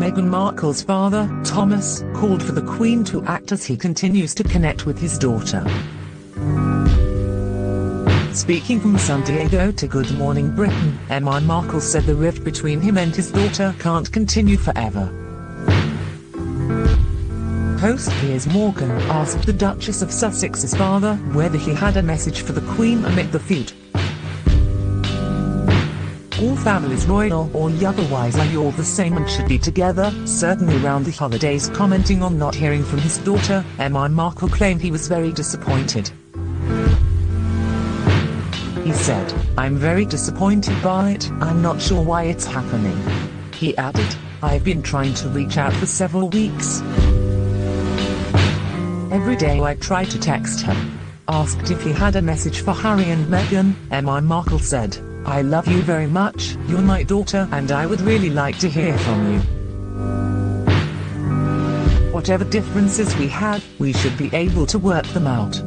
Meghan Markle's father, Thomas, called for the Queen to act as he continues to connect with his daughter. Speaking from San Diego to Good Morning Britain, Meghan Markle said the rift between him and his daughter can't continue forever. Host Piers Morgan asked the Duchess of Sussex's father whether he had a message for the Queen amid the feud. All families royal or otherwise are all the same and should be together, certainly around the holidays commenting on not hearing from his daughter, Meghan Markle claimed he was very disappointed. He said, I'm very disappointed by it, I'm not sure why it's happening. He added, I've been trying to reach out for several weeks. Every day I try to text her. Asked if he had a message for Harry and Meghan, Meghan Markle said, I love you very much, you're my daughter and I would really like to hear from you. Whatever differences we had, we should be able to work them out.